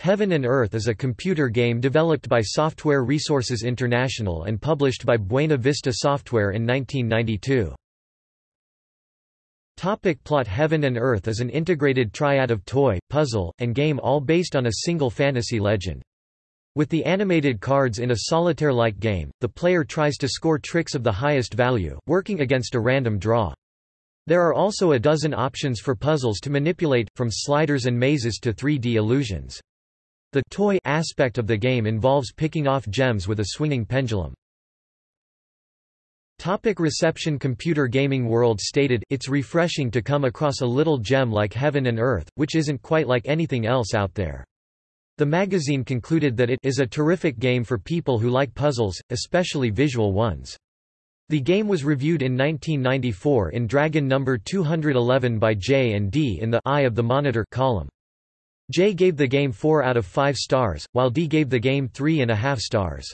Heaven and Earth is a computer game developed by Software Resources International and published by Buena Vista Software in 1992. Topic plot Heaven and Earth is an integrated triad of toy, puzzle, and game all based on a single fantasy legend. With the animated cards in a solitaire-like game, the player tries to score tricks of the highest value, working against a random draw. There are also a dozen options for puzzles to manipulate, from sliders and mazes to 3D illusions. The toy aspect of the game involves picking off gems with a swinging pendulum. Topic reception Computer Gaming World stated, It's refreshing to come across a little gem like Heaven and Earth, which isn't quite like anything else out there. The magazine concluded that it is a terrific game for people who like puzzles, especially visual ones. The game was reviewed in 1994 in Dragon number 211 by Jay and Dee in the Eye of the Monitor column. Jay gave the game 4 out of 5 stars, while Dee gave the game 3.5 stars.